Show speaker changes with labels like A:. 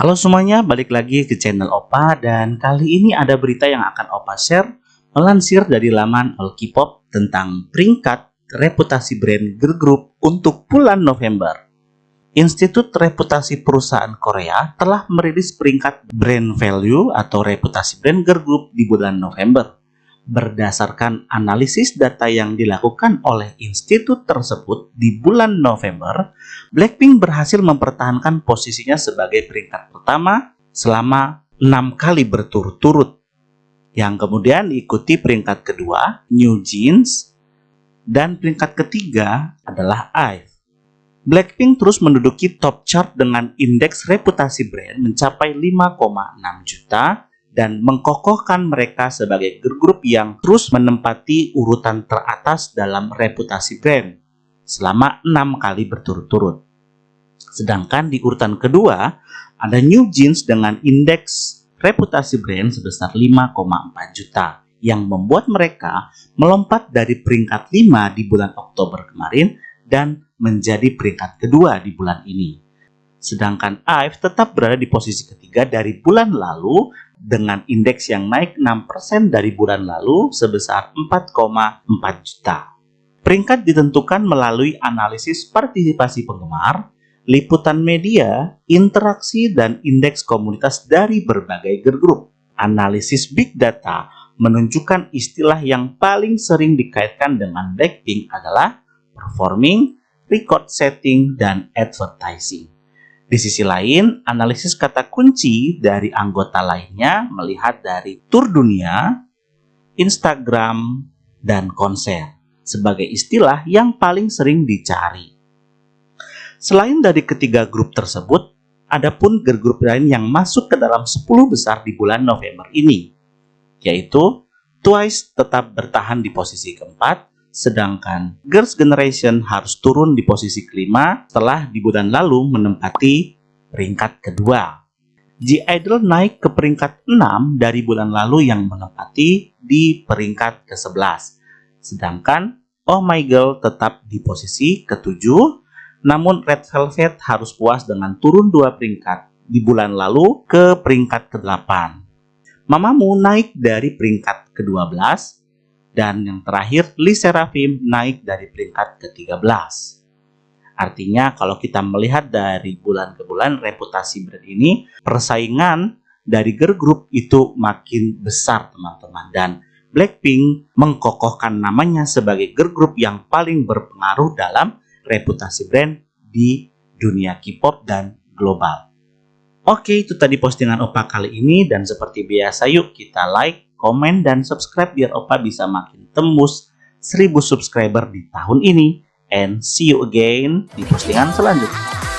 A: Halo semuanya, balik lagi ke channel Opa dan kali ini ada berita yang akan Opa share melansir dari laman All tentang peringkat reputasi brand girl group untuk bulan November. Institut Reputasi Perusahaan Korea telah merilis peringkat brand value atau reputasi brand girl group di bulan November. Berdasarkan analisis data yang dilakukan oleh institut tersebut di bulan November, Blackpink berhasil mempertahankan posisinya sebagai peringkat pertama selama enam kali berturut-turut. Yang kemudian diikuti peringkat kedua, New Jeans, dan peringkat ketiga adalah IVE. Blackpink terus menduduki top chart dengan indeks reputasi brand mencapai 5,6 juta dan mengkokohkan mereka sebagai grup yang terus menempati urutan teratas dalam reputasi brand selama enam kali berturut-turut. Sedangkan di urutan kedua ada New Jeans dengan indeks reputasi brand sebesar 5,4 juta yang membuat mereka melompat dari peringkat 5 di bulan Oktober kemarin dan menjadi peringkat kedua di bulan ini. Sedangkan IVE tetap berada di posisi ketiga dari bulan lalu dengan indeks yang naik 6% dari bulan lalu sebesar 4,4 juta. Peringkat ditentukan melalui analisis partisipasi penggemar, liputan media, interaksi, dan indeks komunitas dari berbagai group. Analisis big data menunjukkan istilah yang paling sering dikaitkan dengan Blackpink adalah performing, record setting, dan advertising. Di sisi lain, analisis kata kunci dari anggota lainnya melihat dari tur dunia, Instagram, dan konser sebagai istilah yang paling sering dicari. Selain dari ketiga grup tersebut, ada pun group lain yang masuk ke dalam 10 besar di bulan November ini, yaitu Twice tetap bertahan di posisi keempat, sedangkan Girls' Generation harus turun di posisi kelima setelah di bulan lalu menempati peringkat kedua. G-Idol naik ke peringkat 6 dari bulan lalu yang menempati di peringkat ke-11. Sedangkan Oh My Girl tetap di posisi ke-7, namun Red Velvet harus puas dengan turun dua peringkat di bulan lalu ke peringkat ke-8. Mamamu naik dari peringkat ke-12 dan yang terakhir, Lee Seraphim naik dari peringkat ke-13. Artinya kalau kita melihat dari bulan ke bulan reputasi brand ini, persaingan dari girl group itu makin besar teman-teman. Dan Blackpink mengkokohkan namanya sebagai girl group yang paling berpengaruh dalam reputasi brand di dunia K-pop dan global. Oke, itu tadi postingan Opa kali ini dan seperti biasa yuk kita like, komen, dan subscribe biar Opa bisa makin tembus 1000 subscriber di tahun ini. And see you again di postingan selanjutnya.